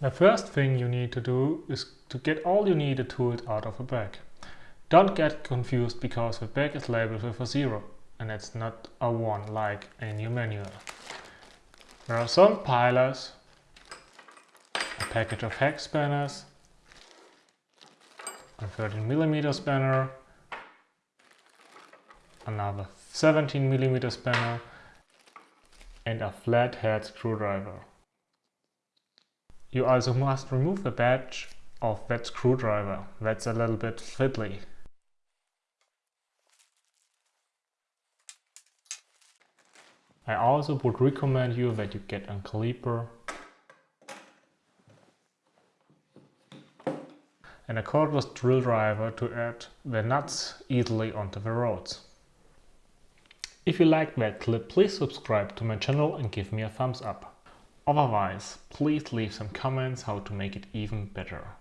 The first thing you need to do is to get all you needed tools out of a bag. Don't get confused because the bag is labeled with a 0 and it's not a 1 like in your manual. There are some pilers, a package of hex spanners, a 13mm spanner, another 17mm spanner and a flathead screwdriver. You also must remove the badge of that screwdriver, that's a little bit fiddly. I also would recommend you that you get a caliper and a cordless drill driver to add the nuts easily onto the rods. If you liked that clip, please subscribe to my channel and give me a thumbs up. Otherwise, please leave some comments how to make it even better.